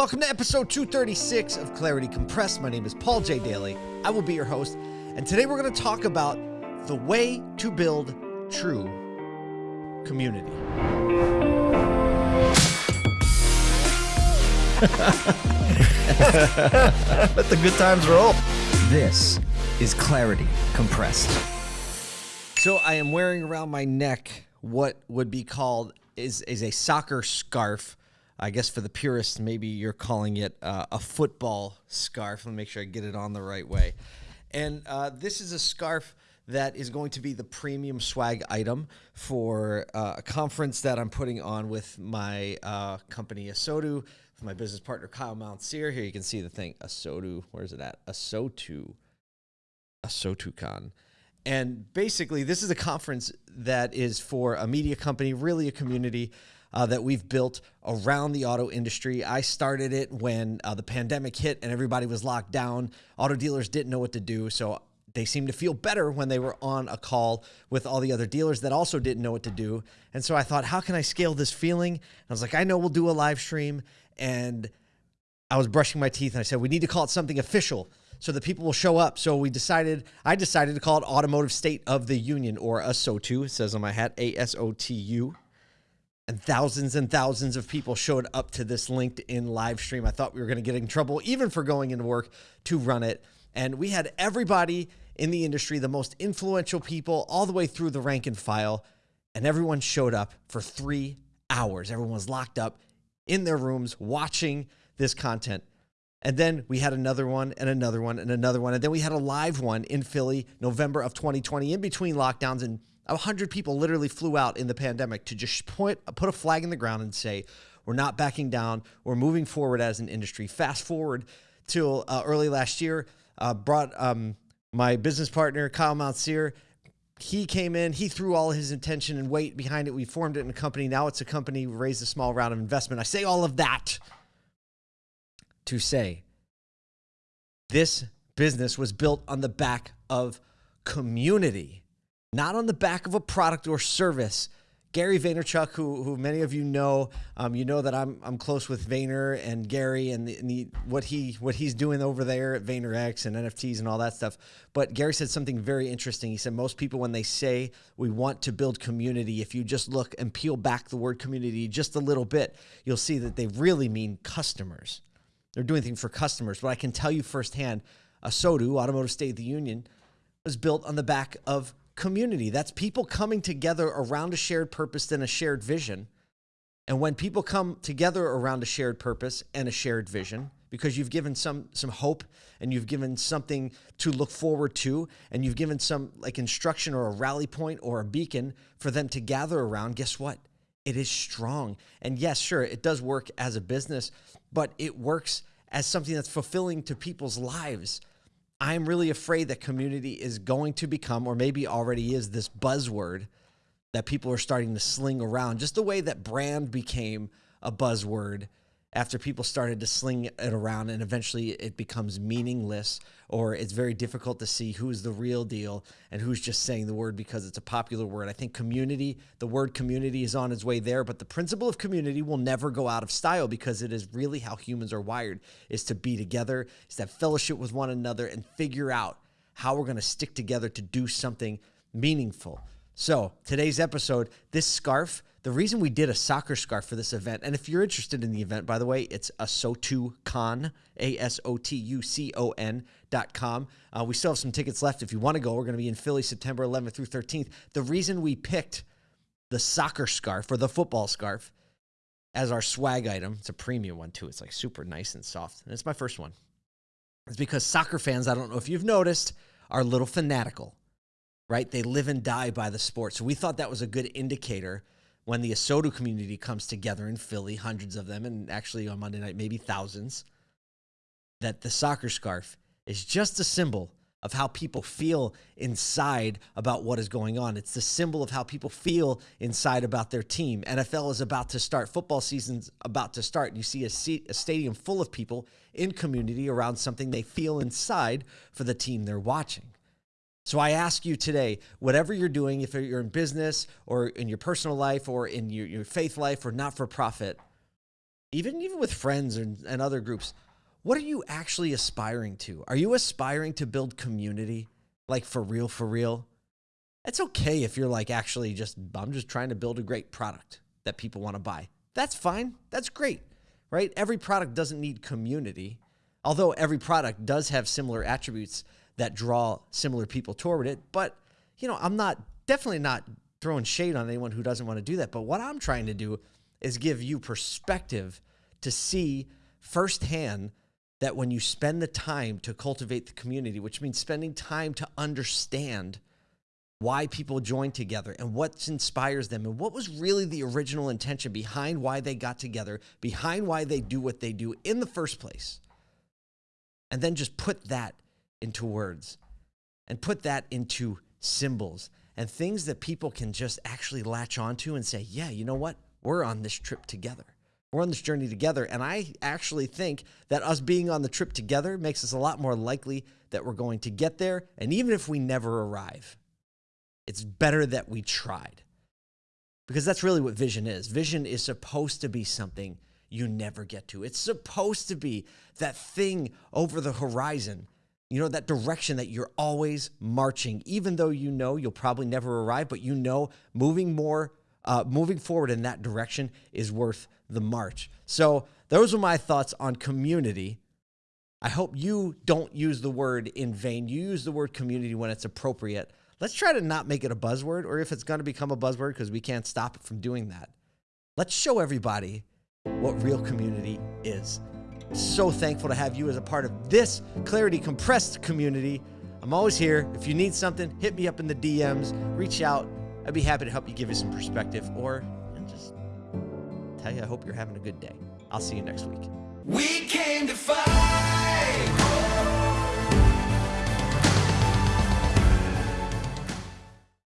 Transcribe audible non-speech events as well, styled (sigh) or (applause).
Welcome to episode 236 of Clarity Compressed. My name is Paul J. Daly. I will be your host, and today we're going to talk about the way to build true community. (laughs) Let the good times roll. This is Clarity Compressed. So I am wearing around my neck what would be called is is a soccer scarf. I guess for the purists, maybe you're calling it uh, a football scarf. Let me make sure I get it on the right way. And uh, this is a scarf that is going to be the premium swag item for uh, a conference that I'm putting on with my uh, company Asotu, with my business partner Kyle Mountsier. Here you can see the thing Asotu. Where's it at? Asotu. ASOTUCon. And basically, this is a conference that is for a media company, really a community uh, that we've built around the auto industry. I started it when uh, the pandemic hit and everybody was locked down. Auto dealers didn't know what to do. So they seemed to feel better when they were on a call with all the other dealers that also didn't know what to do. And so I thought, how can I scale this feeling? And I was like, I know we'll do a live stream. And I was brushing my teeth and I said, we need to call it something official so that people will show up. So we decided, I decided to call it Automotive State of the Union or ASOTU. It says on my hat, A S O T U. And thousands and thousands of people showed up to this LinkedIn live stream. I thought we were going to get in trouble, even for going into work to run it. And we had everybody in the industry, the most influential people, all the way through the rank and file. And everyone showed up for three hours. Everyone was locked up in their rooms watching this content. And then we had another one and another one and another one. And then we had a live one in Philly, November of 2020, in between lockdowns. And 100 people literally flew out in the pandemic to just point, put a flag in the ground and say, we're not backing down. We're moving forward as an industry. Fast forward till uh, early last year, uh, brought um, my business partner, Kyle Mountsier. He came in, he threw all his intention and weight behind it. We formed it in a company. Now it's a company, we raised a small round of investment. I say all of that to say this business was built on the back of community, not on the back of a product or service. Gary Vaynerchuk, who, who many of you know, um, you know that I'm I'm close with Vayner and Gary and, the, and the, what he what he's doing over there at VaynerX and NFTs and all that stuff. But Gary said something very interesting. He said most people when they say we want to build community, if you just look and peel back the word community just a little bit, you'll see that they really mean customers. They're doing things for customers. But I can tell you firsthand, ASOTU, Automotive State of the Union, was built on the back of community. That's people coming together around a shared purpose and a shared vision. And when people come together around a shared purpose and a shared vision, because you've given some some hope and you've given something to look forward to and you've given some like instruction or a rally point or a beacon for them to gather around, guess what? It is strong. And yes, sure, it does work as a business, but it works as something that's fulfilling to people's lives. I'm really afraid that community is going to become, or maybe already is, this buzzword that people are starting to sling around, just the way that brand became a buzzword after people started to sling it around and eventually it becomes meaningless or it's very difficult to see who's the real deal and who's just saying the word because it's a popular word. I think community, the word community is on its way there, but the principle of community will never go out of style because it is really how humans are wired is to be together, is to have fellowship with one another and figure out how we're going to stick together to do something meaningful. So, today's episode, this scarf, the reason we did a soccer scarf for this event, and if you're interested in the event, by the way, it's ASOTUCon, A S O T U C O N dot com. Uh, we still have some tickets left if you want to go. We're going to be in Philly September 11th through 13th. The reason we picked the soccer scarf or the football scarf as our swag item, it's a premium one too. It's like super nice and soft. And it's my first one. It's because soccer fans, I don't know if you've noticed, are a little fanatical right? They live and die by the sport. So we thought that was a good indicator when the ASOTU community comes together in Philly, hundreds of them, and actually on Monday night, maybe thousands, that the soccer scarf is just a symbol of how people feel inside about what is going on. It's the symbol of how people feel inside about their team. NFL is about to start, football season's about to start. and You see a, seat, a stadium full of people in community around something they feel inside for the team they're watching. So I ask you today, whatever you're doing, if you're in business or in your personal life or in your, your faith life or not for profit, even even with friends and, and other groups, what are you actually aspiring to? Are you aspiring to build community? Like for real, for real? It's okay if you're like actually just, I'm just trying to build a great product that people want to buy. That's fine. That's great, right? Every product doesn't need community, although every product does have similar attributes that draw similar people toward it. But, you know, I'm not definitely not throwing shade on anyone who doesn't want to do that. But what I'm trying to do is give you perspective to see firsthand that when you spend the time to cultivate the community, which means spending time to understand why people join together and what inspires them and what was really the original intention behind why they got together, behind why they do what they do in the first place. And then just put that into words and put that into symbols and things that people can just actually latch onto and say, yeah, you know what? We're on this trip together. We're on this journey together. And I actually think that us being on the trip together makes us a lot more likely that we're going to get there. And even if we never arrive, it's better that we tried. Because that's really what vision is. Vision is supposed to be something you never get to. It's supposed to be that thing over the horizon, you know, that direction that you're always marching, even though you know you'll probably never arrive, but you know moving more, uh, moving forward in that direction is worth the march. So those are my thoughts on community. I hope you don't use the word in vain. You use the word community when it's appropriate. Let's try to not make it a buzzword, or if it's going to become a buzzword because we can't stop it from doing that. Let's show everybody what real community is. So thankful to have you as a part of this Clarity Compressed community. I'm always here. If you need something, hit me up in the DMs, reach out. I'd be happy to help you give you some perspective or just tell you I hope you're having a good day. I'll see you next week. We came to fight.